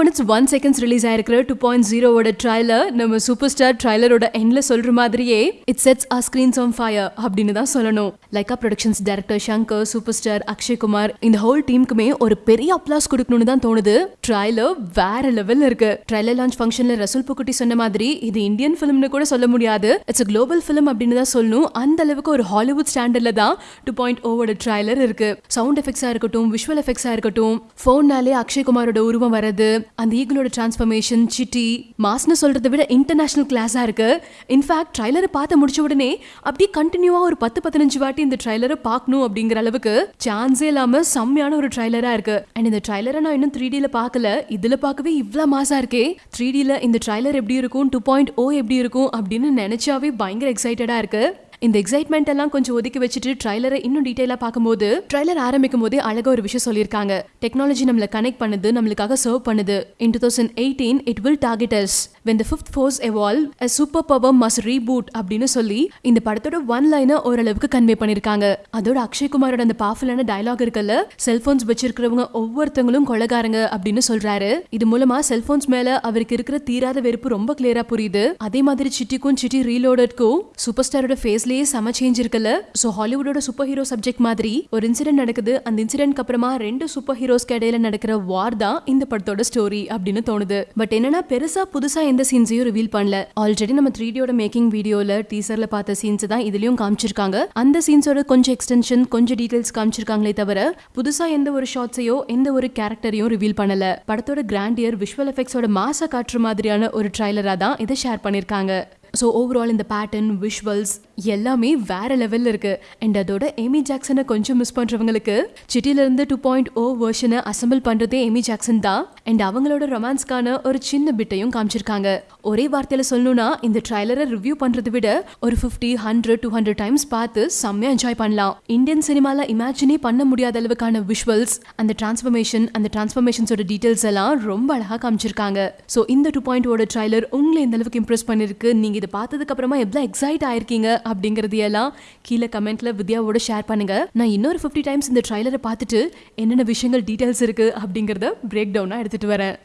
Minutes one seconds release ஆயிருக்கிற two point ஜீரோவோட trailer நம்ம சூப்பர் ஸ்டார் ட்ரைலரோட எண்ட்ல சொல்ற மாதிரியே it sets a screens on fire அப்படின்னு தான் சொல்லணும். Lyca productions director Shankar super star Akshay Kumar இந்த ஹோல் டீமுக்குமே ஒரு பெரிய அப்ளாஸ் கொடுக்கணும்னு தான் தோணுது. ட்ரைலர் வேற லெவல்ல இருக்கு. ட்ரைலர் லான்ச் ஃபங்க்ஷன்ல ரசூல் புக்குட்டி சொன்ன மாதிரி இது இந்தியன் ஃபிலிம்னு கூட சொல்ல முடியாது. இட்ஸ் குளோபல் ஃபிலிம் அப்படின்னு தான் சொல்லணும். அந்த அளவுக்கு ஒரு ஹாலிவுட் ஸ்டாண்டர்ட்ல தான் டூ பாயிண்ட் ஓவோட ட்ரைலர் இருக்கு. சவுண்ட் எஃபெக்ட்ஸா இருக்கட்டும் விஷுவல் எஃபெக்ட்ஸா இருக்கட்டும் ஃபோன்னாலே அக்ஷய் குமாரோட உருவம் வரது அந்த ஈகிளோட டிரான்ஸ்ஃபர்மேஷன் சிட்டி மாஸ்னு சொல்றதை விட இன்டர்நேஷ்னல் கிளாஸாக இருக்கு. இன்ஃபேக்ட் ட்ரைலரை பார்த்து முடிச்ச உடனே அப்படியே கண்டினியூவாக ஒரு பத்து பதினஞ்சு வாட்டி இந்த ட்ரைலரை பார்க்கணும் அப்படிங்கிற அளவுக்கு சான்ஸே இல்லாமல் செம்மையான ஒரு ட்ரைலராக இருக்கு. அண்ட் இந்த ட்ரைலரை நான் இன்னும் த்ரீ டியில் பார்க்கல. இதுல பார்க்கவே இவ்வளோ மாசாக இருக்கே. த்ரீ டியில் இந்த ட்ரைலர் எப்படி இருக்கும்? டூ பாயிண்ட் ஓ எப்படி இருக்கும்? அப்படின்னு நினச்சாவே பயங்கர எக்ஸைட்டடாக இருக்கு. இந்த எக்ஸைட்மெண்ட் எல்லாம் கொஞ்சம் ஒதுக்கி வச்சுட்டு ட்ரைலரை இன்னும் டீடைலா பார்க்கும்போது ட்ரைலர் ஆரம்பிக்கும் போதே அழகா ஒரு விஷயம் சொல்லியிருக்காங்க. டெக்னாலஜி நம்மள கனெக்ட் பண்ணுது நம்மளுக்காக சர்வ் பண்ணுது. In two thousand eighteen it will target us when the fifth force evolve a super power must reboot அப்படின்னு சொல்லி இந்த படத்தோட ஒன் லைனை ஓரளவுக்கு கன்வே பண்ணிருக்காங்க அதோட அக்ஷய் குமாரோட அந்த பவர்ஃபுல்லான டயலாக் இருக்குல்ல செல்போன்ஸ் வச்சிருக்கிறவங்க ஒவ்வொருத்தவங்களும் கொலகாரங்க அப்படின்னு சொல்றாரு. இது மூலமா செல்போன்ஸ் மேல அவருக்கு இருக்கிற தீராத வெறுப்பு ரொம்ப கிளியரா புரியுது. அதே மாதிரி சிட்டிக்கும் சிட்டி ரீலோடட்க்கும் சூப்பர் ஸ்டாரோட ஃபேஸ்லயே செம சேஞ்ச் இருக்குல்ல? ஸோ ஹாலிவுட்டோட சூப்பர் ஹீரோ சப்ஜெக்ட் மாதிரி ஒரு இன்சிடென்ட் நடக்குது. அந்த இன்சிடென்ட்க்கு அப்புறமா ரெண்டு சூப்பர் ஹீரோஸ்க்கு இடையில நடக்கிற வார் தான் இந்த படத்தோட ஸ்டோரி அப்படின்னு தோணுது. பட் என்னன்னா பெருசா புதுசா எந்த சீன்ஸையும் ரிவீல் பண்ணல. ஆல்ரெடி நம்ம த்ரீ டியோட மேக்கிங் வீடியோல டீசர்ல பார்த்த சீன்ஸ் தான் இதுலயும் காமிச்சிருக்காங்க. அந்த சீன்ஸோட கொஞ்சம் எக்ஸ்டென்ஷன் கொஞ்சம் டீடைல்ஸ் காமிச்சிருக்காங்களே தவிர புதுசா எந்த ஒரு ஷார்ட்ஸையோ எந்த ஒரு கேரக்டரையும் ரிவீல் பண்ணல. படத்தோட கிராண்டியர் விஷுவல் எஃபெக்ட்ஸோட மாச காட்டுற மாதிரியான ஒரு ட்ரைலரா தான் இதை ஷேர் பண்ணிருக்காங்க. ஸோ ஓவரால் இந்த பேட்டர்ன் விஷுவல்ஸ் எல்லாமே வேற லெவலில் இருக்கு. அண்ட் அதோட எமி ஜாக்சனை கொஞ்சம் மிஸ் பண்ணுறவங்களுக்கு சிட்டிலேருந்து டூ பாயிண்ட் ஓ oh வேர்ஷனை அசம்பிள் பண்ணுறதே எமி ஜாக்சன் தான். அண்ட் அவங்களோட ரொமான்ஸ்க்கான ஒரு சின்ன பிட்டையும் காமிச்சிருக்காங்க. ஒரே வார்த்தையில் சொல்லணும்னா இந்த ட்ரைலரை ரிவ்யூ பண்ணுறதை விட ஒரு fifty hundred two hundred times பார்த்து செம்மையாக என்ஜாய் பண்ணலாம். இந்தியன் சினிமாவில் இமேஜினே பண்ண முடியாத அளவுக்கான விஷுவல்ஸ் அந்த டிரான்ஸ்ஃபர்மேஷன் அந்த டிரான்ஸ்ஃபர்மேஷன்ஸோட டீட்டெயில்ஸ் எல்லாம் ரொம்ப அழகாக காமிச்சிருக்காங்க. ஸோ இந்த டூ பாயிண்ட் oh ஓட ட்ரைலர் உங்களை இந்த அளவுக்கு இம்ப்ரெஸ் பண்ணியிருக்கு நீங்கள் இதை பார்த்ததுக்கு அப்புறமா எவ்வளோ எக்ஸைட் ஆயிருக்கீங்க அப்படிங்கிறது எல்லாம் கீழே கமெண்ட்ல வித்யாவோட ஷேர் பண்ணுங்க. நான் இன்னொரு ஃபிஃப்டி டைம்ஸ் இந்த ட்ரைலரை பார்த்துட்டு என்னென்ன விஷயங்கள் டீட்டெயில்ஸ் இருக்கு அப்படிங்கிறத பிரேக் டவுனாக எடுத்துட்டு வரேன்.